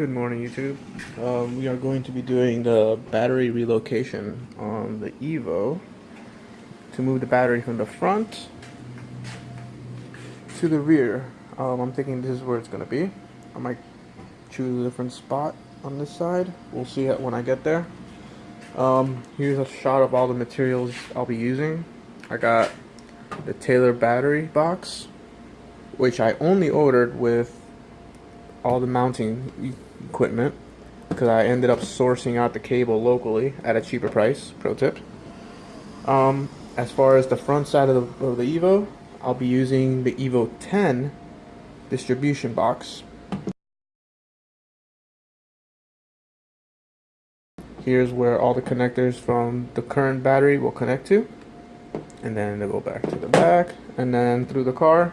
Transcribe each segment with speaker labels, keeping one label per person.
Speaker 1: Good morning, YouTube. Um, we are going to be doing the battery relocation on the Evo to move the battery from the front to the rear. Um, I'm thinking this is where it's going to be. I might choose a different spot on this side. We'll see it when I get there. Um, here's a shot of all the materials I'll be using. I got the Taylor battery box, which I only ordered with all the mounting equipment because I ended up sourcing out the cable locally at a cheaper price. Pro tip. Um, as far as the front side of the, of the Evo, I'll be using the Evo 10 distribution box. Here's where all the connectors from the current battery will connect to. And then they'll go back to the back, and then through the car,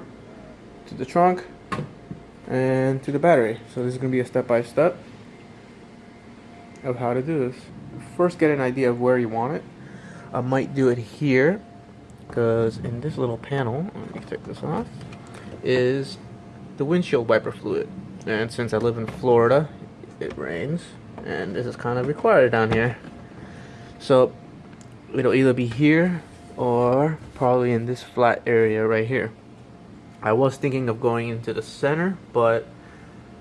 Speaker 1: to the trunk, and to the battery. So this is going to be a step-by-step -step of how to do this. First get an idea of where you want it. I might do it here because in this little panel, let me take this off, is the windshield wiper fluid. And since I live in Florida, it rains and this is kind of required down here. So it'll either be here or probably in this flat area right here. I was thinking of going into the center, but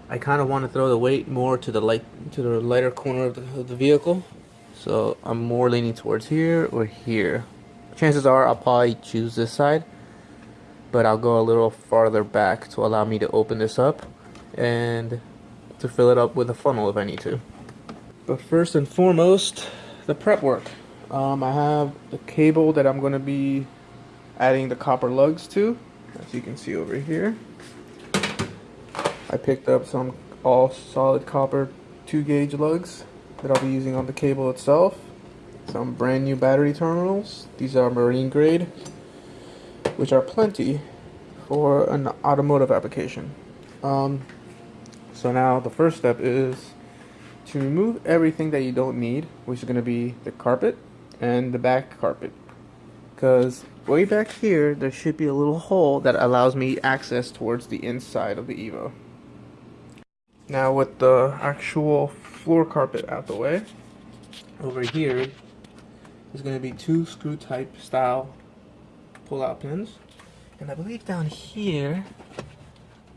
Speaker 1: I kind of want to throw the weight more to the light to the lighter corner of the, of the vehicle. So I'm more leaning towards here or here. Chances are I'll probably choose this side, but I'll go a little farther back to allow me to open this up and to fill it up with a funnel if I need to. But first and foremost, the prep work. Um, I have the cable that I'm going to be adding the copper lugs to as you can see over here. I picked up some all solid copper 2 gauge lugs that I'll be using on the cable itself. Some brand new battery terminals. These are marine grade, which are plenty for an automotive application. Um, so now the first step is to remove everything that you don't need, which is going to be the carpet and the back carpet. Because way back here, there should be a little hole that allows me access towards the inside of the Evo. Now with the actual floor carpet out the way, over here is going to be two screw type style pull out pins. And I believe down here,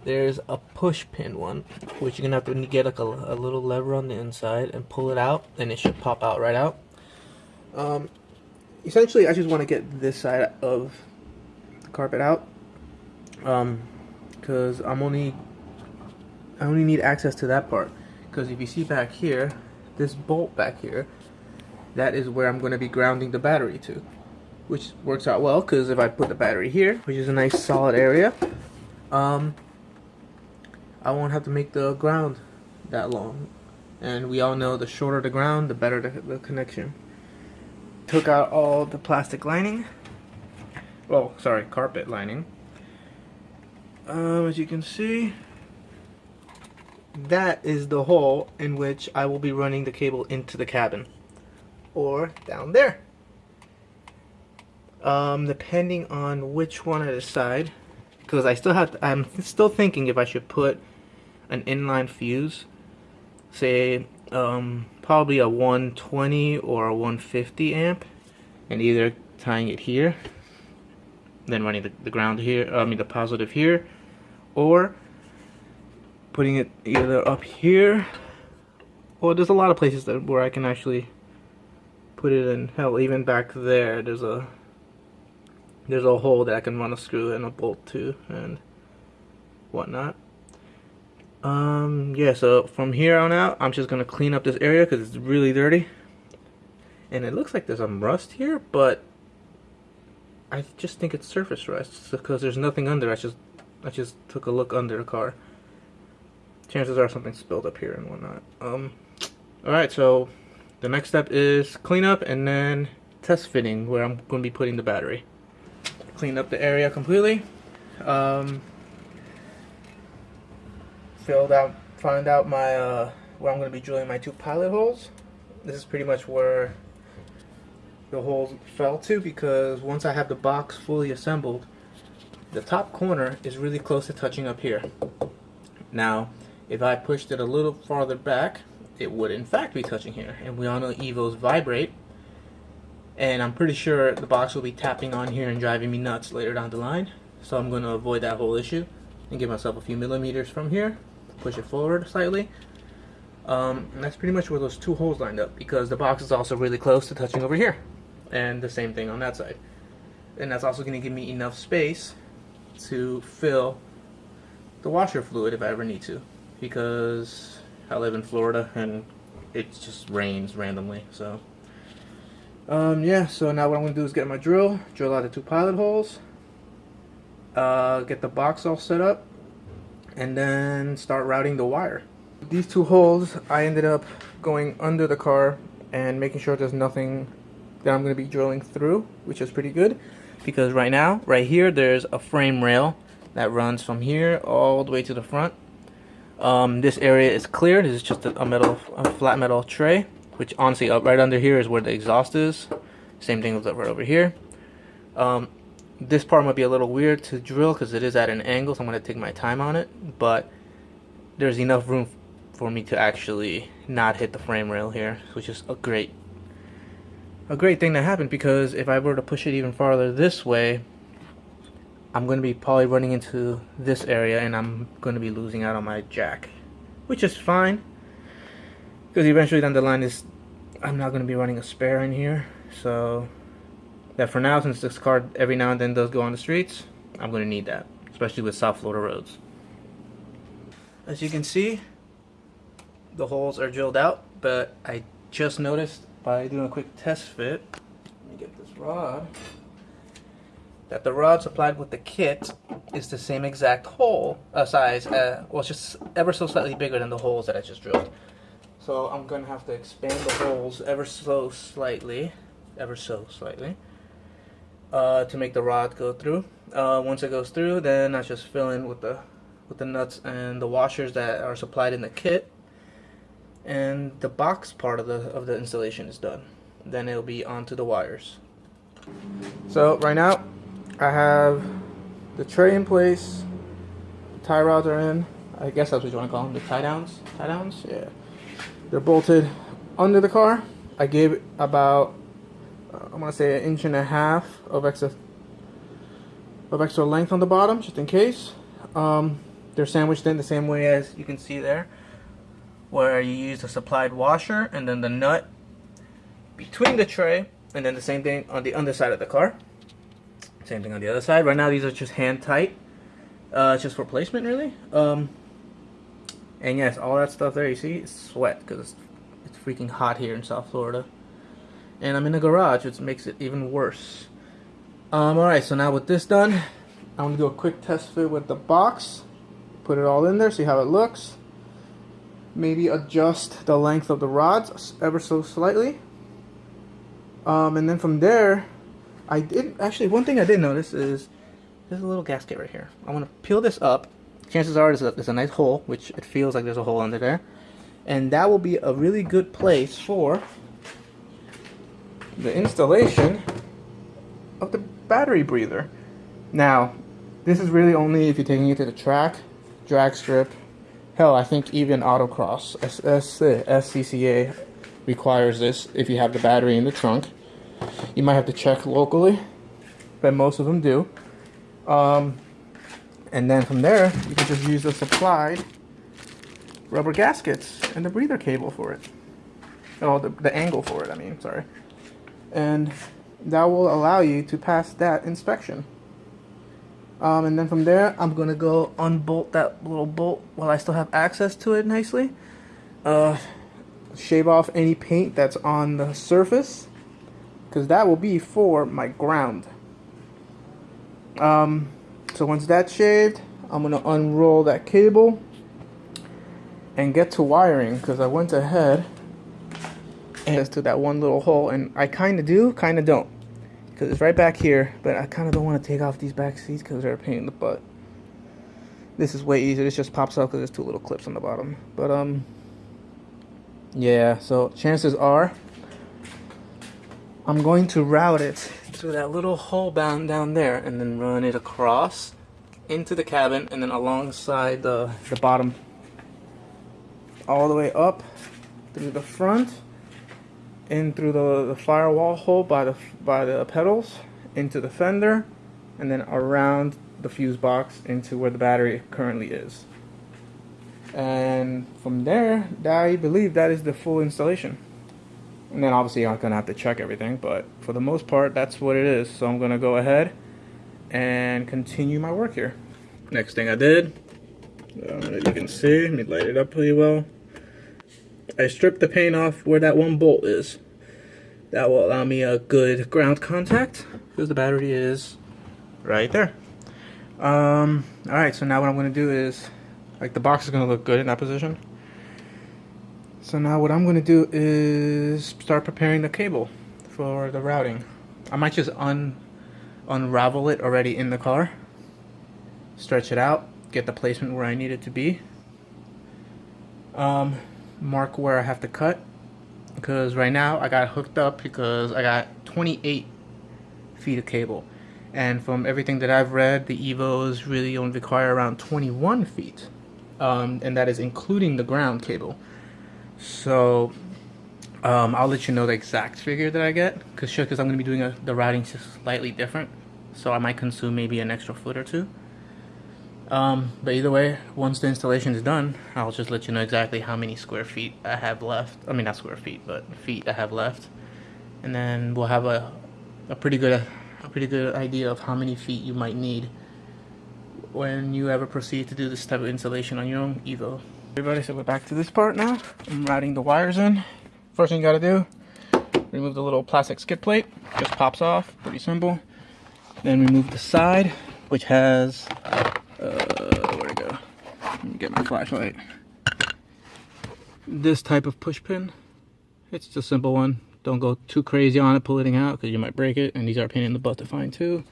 Speaker 1: there's a push pin one, which you're going to have to get like a, a, little lever on the inside and pull it out, and it should pop out right out. Um, essentially I just want to get this side of the carpet out um because I'm only I only need access to that part. Because if you see back here this bolt back here that is where I'm going to be grounding the battery to which works out well because if I put the battery here which is a nice solid area um I won't have to make the ground that long. And we all know the shorter the ground the better the, the connection took out all the plastic lining. Well, sorry, carpet lining. Um, as you can see, that is the hole in which I will be running the cable into the cabin. Or down there. Um, depending on which one I decide, because I still have to, I'm still thinking if I should put an inline fuse, say um, probably a 120 or a 150 amp and either tying it here then running the, the ground here I mean the positive here or putting it either up here. Well there's a lot of places that where I can actually put it in hell. Even back there there's a there's a hole that I can run a screw and a bolt to and whatnot um, yeah, so from here on out, I'm just going to clean up this area because it's really dirty. And it looks like there's some rust here, but I just think it's surface rust because there's nothing under. I just I just took a look under the car. Chances are something spilled up here and whatnot. Um, alright, so the next step is cleanup and then test fitting where I'm going to be putting the battery. Clean up the area completely. Um, filled out, found out my uh, where I'm going to be drilling my two pilot holes. This is pretty much where the holes fell to because once I have the box fully assembled, the top corner is really close to touching up here. Now, If I pushed it a little farther back, it would in fact be touching here. And we all know Evos vibrate. And I'm pretty sure the box will be tapping on here and driving me nuts later down the line. So I'm going to avoid that whole issue and give myself a few millimeters from here. Push it forward slightly. Um, and that's pretty much where those two holes lined up because the box is also really close to touching over here. And the same thing on that side. And that's also going to give me enough space to fill the washer fluid if I ever need to because I live in Florida and it just rains randomly so um, yeah so now what I'm gonna do is get my drill drill out the two pilot holes uh, get the box all set up and then start routing the wire these two holes I ended up going under the car and making sure there's nothing that I'm going to be drilling through which is pretty good because right now right here there's a frame rail that runs from here all the way to the front um, this area is clear. This is just a, metal, a flat metal tray, which honestly, up right under here is where the exhaust is. Same thing with right over here. Um, this part might be a little weird to drill because it is at an angle, so I'm going to take my time on it. But there's enough room for me to actually not hit the frame rail here, which is a great, a great thing that happened because if I were to push it even farther this way, I'm going to be probably running into this area and I'm going to be losing out on my jack. Which is fine. Because eventually down the line is I'm not going to be running a spare in here. So that for now since this car every now and then does go on the streets, I'm going to need that. Especially with South Florida roads. As you can see, the holes are drilled out. But I just noticed by doing a quick test fit. Let me get this rod that the rod supplied with the kit is the same exact hole uh, size, uh, well, it's just ever so slightly bigger than the holes that I just drilled. So I'm going to have to expand the holes ever so slightly, ever so slightly, uh, to make the rod go through. Uh, once it goes through, then I just fill in with the with the nuts and the washers that are supplied in the kit, and the box part of the of the installation is done. Then it'll be onto the wires. So right now I have the tray in place, The tie rods are in, I guess that's what you want to call them, the tie downs, tie downs, yeah. They're bolted under the car. I gave it about, uh, I'm to say an inch and a half of extra, of extra length on the bottom, just in case. Um, they're sandwiched in the same way as you can see there, where you use the supplied washer and then the nut between the tray, and then the same thing on the underside of the car. Same thing on the other side. Right now these are just hand tight. Uh, just for placement really. Um, and yes, all that stuff there you see, it's sweat because it's freaking hot here in South Florida. And I'm in a garage, which makes it even worse. Um, alright, so now with this done, I'm to do a quick test fit with the box. Put it all in there, see how it looks. Maybe adjust the length of the rods ever so slightly. Um, and then from there, I did actually one thing I did notice is there's a little gasket right here. I want to peel this up. Chances are there's a, there's a nice hole, which it feels like there's a hole under there, and that will be a really good place for the installation of the battery breather. Now, this is really only if you're taking it to the track, drag strip. Hell, I think even autocross, SCCA requires this if you have the battery in the trunk. You might have to check locally, but most of them do. Um, and then from there, you can just use the supplied rubber gaskets and the breather cable for it. Oh, the, the angle for it, I mean, sorry. And that will allow you to pass that inspection. Um, and then from there, I'm going to go unbolt that little bolt while I still have access to it nicely. Uh, shave off any paint that's on the surface because that will be for my ground. Um, so once that's shaved, I'm going to unroll that cable and get to wiring because I went ahead and to that one little hole and I kind of do, kind of don't because it's right back here but I kind of don't want to take off these back seats because they're a pain in the butt. This is way easier. This just pops out because there's two little clips on the bottom. But um, yeah. So chances are I'm going to route it through that little hole down, down there and then run it across into the cabin and then alongside the, the bottom all the way up through the front, in through the, the firewall hole by the by the pedals, into the fender, and then around the fuse box into where the battery currently is. And from there, I believe that is the full installation. And then obviously I'm gonna have to check everything, but for the most part, that's what it is. So I'm gonna go ahead and continue my work here. Next thing I did, um, as you can see, let me light it up pretty well. I stripped the paint off where that one bolt is. That will allow me a good ground contact because the battery is right there. Um, all right, so now what I'm gonna do is, like the box is gonna look good in that position. So now what I'm gonna do is start preparing the cable for the routing. I might just un unravel it already in the car, stretch it out, get the placement where I need it to be. Um, mark where I have to cut because right now I got hooked up because I got 28 feet of cable. And from everything that I've read the Evos really only require around 21 feet um, and that is including the ground cable. So um, I'll let you know the exact figure that I get because sure because I'm gonna be doing a, the routing just slightly different so I might consume maybe an extra foot or two um, but either way, once the installation is done, I'll just let you know exactly how many square feet I have left. I mean, not square feet, but feet I have left. And then we'll have a, a pretty good a pretty good idea of how many feet you might need when you ever proceed to do this type of installation on your own Evo. Everybody, so we're back to this part now. I'm routing the wires in. First thing you gotta do, remove the little plastic skid plate. Just pops off, pretty simple. Then remove the side, which has uh, where'd it go? Let me get my flashlight. This type of push pin. It's just a simple one. Don't go too crazy on it pulling it out because you might break it. And these are a pain in the butt to find too.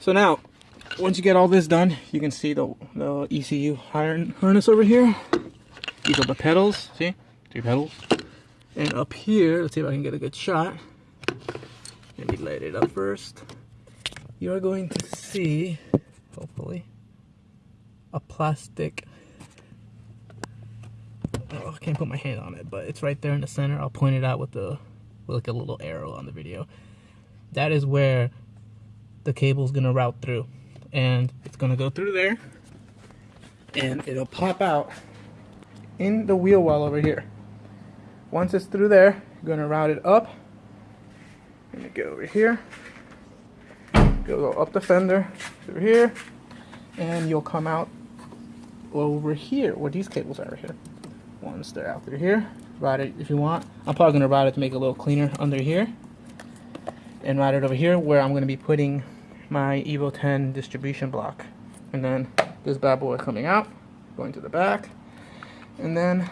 Speaker 1: So now, once you get all this done, you can see the, the ECU harness over here. These are the pedals, see? Three pedals. And up here, let's see if I can get a good shot. Let me light it up first. You are going to see, hopefully, a plastic oh, I can't put my hand on it but it's right there in the center. I'll point it out with the with like a little arrow on the video. That is where the cable is gonna route through and it's gonna go through there and it'll pop out in the wheel well over here. Once it's through there you're gonna route it up gonna go over here go up the fender through here and you'll come out over here. Where these cables are right here. Once they're out through here. Route it if you want. I'm probably gonna route it to make it a little cleaner under here. And route it over here where I'm gonna be putting my Evo 10 distribution block. And then this bad boy coming out going to the back. And then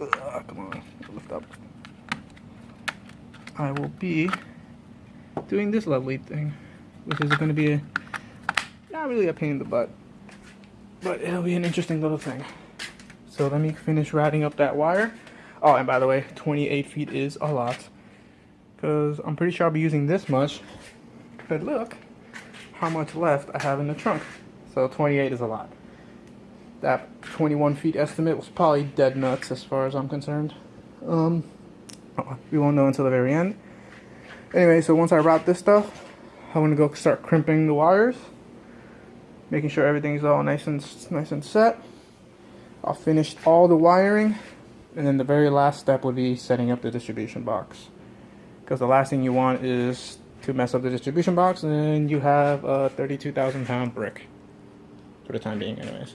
Speaker 1: uh, come on lift up. I will be doing this lovely thing which is going to be a, not really a pain in the butt but it'll be an interesting little thing. So let me finish routing up that wire. Oh, and by the way, 28 feet is a lot. Because I'm pretty sure I'll be using this much. But look how much left I have in the trunk. So 28 is a lot. That 21 feet estimate was probably dead nuts as far as I'm concerned. Um, we won't know until the very end. Anyway, so once I route this stuff, I'm going to go start crimping the wires making sure everything's all nice and nice and set. I'll finish all the wiring and then the very last step would be setting up the distribution box because the last thing you want is to mess up the distribution box and you have a 32,000 pound brick for the time being anyways.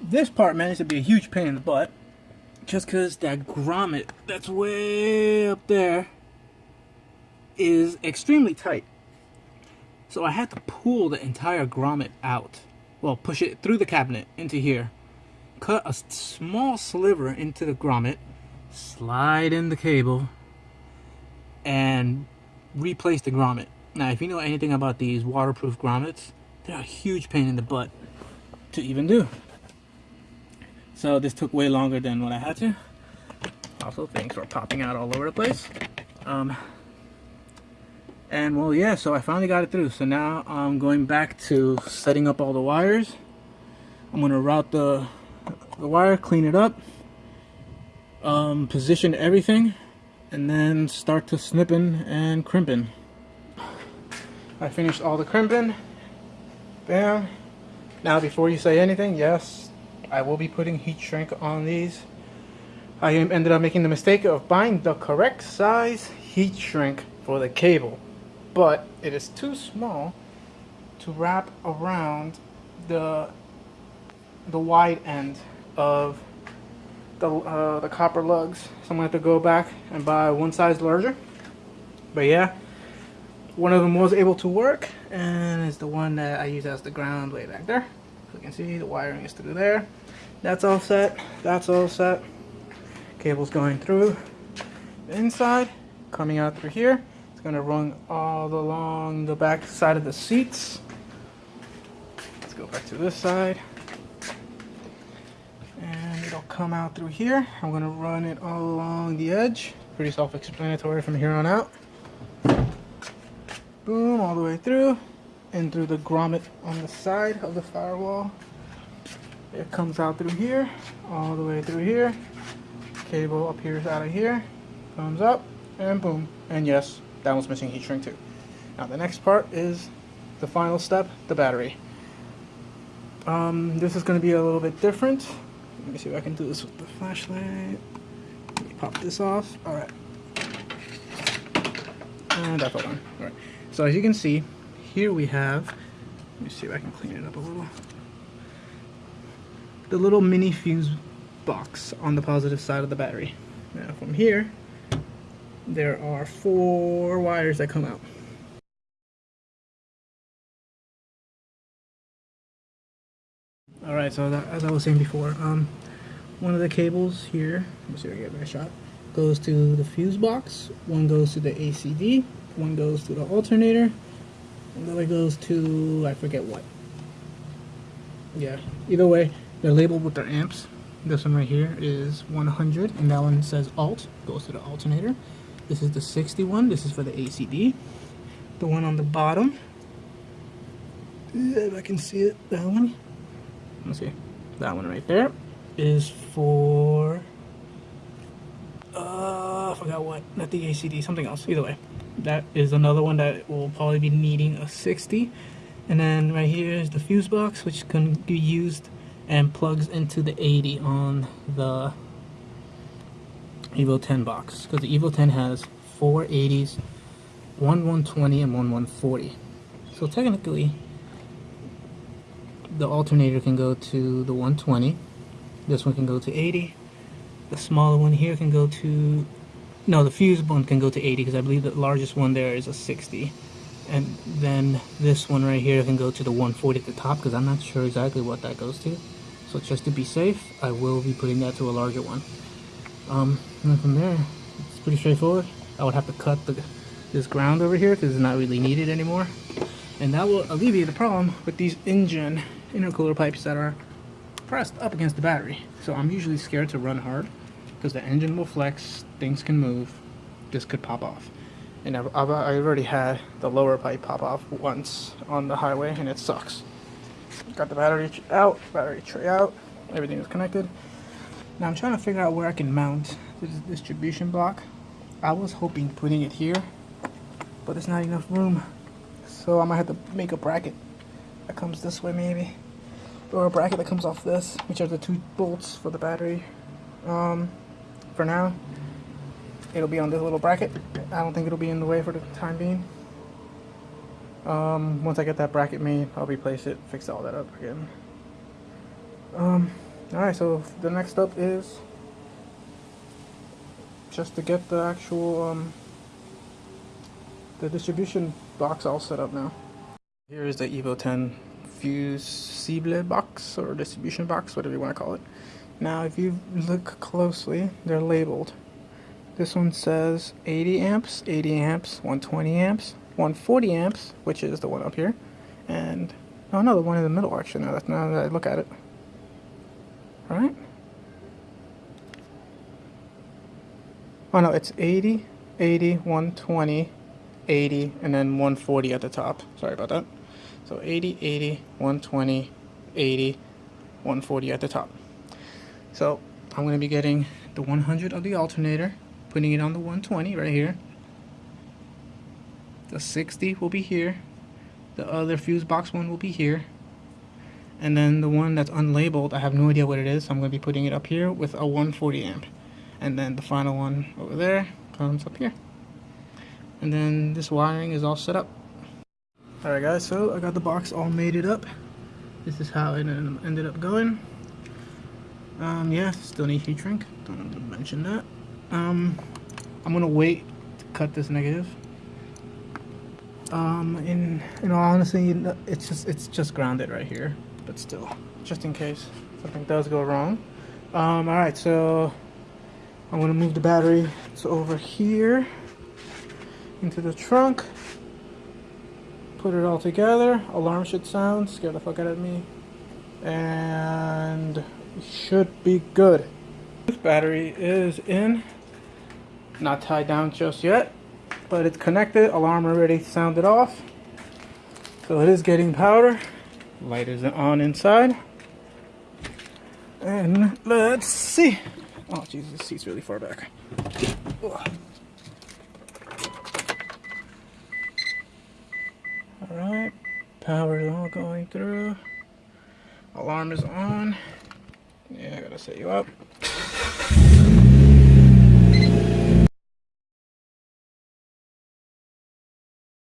Speaker 1: This part managed to be a huge pain in the butt just because that grommet that's way up there is extremely tight. So I had to pull the entire grommet out. Well, push it through the cabinet into here. Cut a small sliver into the grommet. Slide in the cable. And replace the grommet. Now, if you know anything about these waterproof grommets, they're a huge pain in the butt to even do. So this took way longer than what I had to. Also, things were popping out all over the place. Um, and well yeah so I finally got it through so now I'm going back to setting up all the wires I'm gonna route the the wire, clean it up, um, position everything, and then start to snipping and crimping. I finished all the crimping. Bam. Now before you say anything, yes, I will be putting heat shrink on these. I ended up making the mistake of buying the correct size heat shrink for the cable, but it is too small to wrap around the the wide end of the, uh, the copper lugs. So I'm gonna have to go back and buy one size larger. But yeah, one of them was able to work and it's the one that I use as the ground way back there. So you can see the wiring is through there. That's all set. That's all set. Cable's going through the inside, coming out through here. Gonna run all along the back side of the seats. Let's go back to this side And it'll come out through here. I'm gonna run it all along the edge. Pretty self-explanatory from here on out. Boom, all the way through and through the grommet on the side of the firewall. It comes out through here, all the way through here. Cable appears out of here, comes up, and boom. And yes, that one's missing heat shrink too. Now the next part is the final step, the battery. Um, this is going to be a little bit different. Let me see if I can do this with the flashlight. Let me pop this off. Alright. And that fell on. Alright. So as you can see, here we have, let me see if I can clean it up a little. The little mini fuse box on the positive side of the battery. Now from here, there are four wires that come out. Alright, so that, as I was saying before, um, one of the cables here, let me see if I get a better shot, goes to the fuse box, one goes to the ACD, one goes to the alternator, and the other goes to, I forget what. Yeah, either way, they're labeled with their amps. This one right here is 100, and that one says alt, goes to the alternator. This is the 61, this is for the ACD. The one on the bottom, if I can see it, that one. Let's see that one right there is for uh I forgot what not the ACD something else. Either way that is another one that will probably be needing a 60 and then right here is the fuse box which can be used and plugs into the 80 on the Evo 10 box because the Evo 10 has four 80s one 120 and one 140 so technically the alternator can go to the 120 this one can go to 80 the smaller one here can go to no the fuse one can go to 80 because I believe the largest one there is a 60 and then this one right here can go to the 140 at the top because I'm not sure exactly what that goes to. So just to be safe I will be putting that to a larger one. Um, and then from there it's pretty straightforward I would have to cut the, this ground over here because it's not really needed anymore and that will alleviate the problem with these engine intercooler pipes that are pressed up against the battery. So I'm usually scared to run hard because the engine will flex, things can move, this could pop off. And I've, I've, I already had the lower pipe pop off once on the highway and it sucks. Got the battery out, battery tray out, everything is connected. Now I'm trying to figure out where I can mount this distribution block. I was hoping putting it here, but there's not enough room. So I might have to make a bracket that comes this way maybe or a bracket that comes off this which are the two bolts for the battery um, for now it'll be on this little bracket I don't think it'll be in the way for the time being um, once I get that bracket made I'll replace it fix all that up again um, alright so the next step is just to get the actual um, the distribution box all set up now here is the Evo 10 fusible box or distribution box, whatever you want to call it. Now, if you look closely, they're labeled. This one says 80 amps, 80 amps, 120 amps, 140 amps, which is the one up here, and oh no, the one in the middle actually. Now that now that I look at it, right? Oh no, it's 80, 80, 120, 80, and then 140 at the top. Sorry about that. So 80, 80, 120, 80, 140 at the top. So I'm going to be getting the 100 of the alternator, putting it on the 120 right here. The 60 will be here. The other fuse box one will be here. And then the one that's unlabeled, I have no idea what it is. So I'm going to be putting it up here with a 140 amp. And then the final one over there comes up here. And then this wiring is all set up. Alright guys, so I got the box all mated up. This is how it ended up going. Um, yeah, still need heat shrink. Don't mention that. Um, I'm gonna wait to cut this negative. Um, in in all honesty, it's just it's just grounded right here, but still, just in case something does go wrong. Um, all right, so I'm gonna move the battery to over here into the trunk. Put it all together. Alarm should sound. Scare the fuck out of me. And should be good. This battery is in. Not tied down just yet, but it's connected. Alarm already sounded off. So it is getting power. Light is on inside. And let's see. Oh, Jesus, this seat's really far back. Ugh. Alright, power is all going through. Alarm is on. Yeah, I gotta set you up.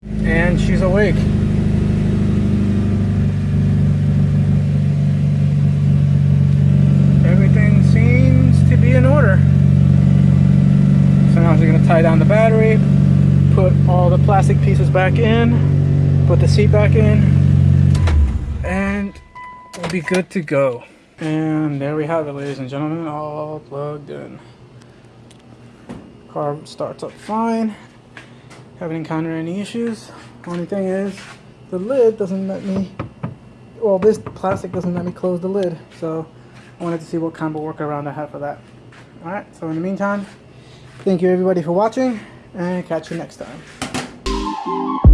Speaker 1: And she's awake. Everything seems to be in order. So now she's gonna tie down the battery, put all the plastic pieces back in, put the seat back in, and we'll be good to go. And there we have it, ladies and gentlemen, all plugged in. Car starts up fine. Haven't encountered any issues. Only thing is, the lid doesn't let me, well, this plastic doesn't let me close the lid. So I wanted to see what kind of workaround I had for that. Alright, so in the meantime, thank you everybody for watching, and catch you next time. You.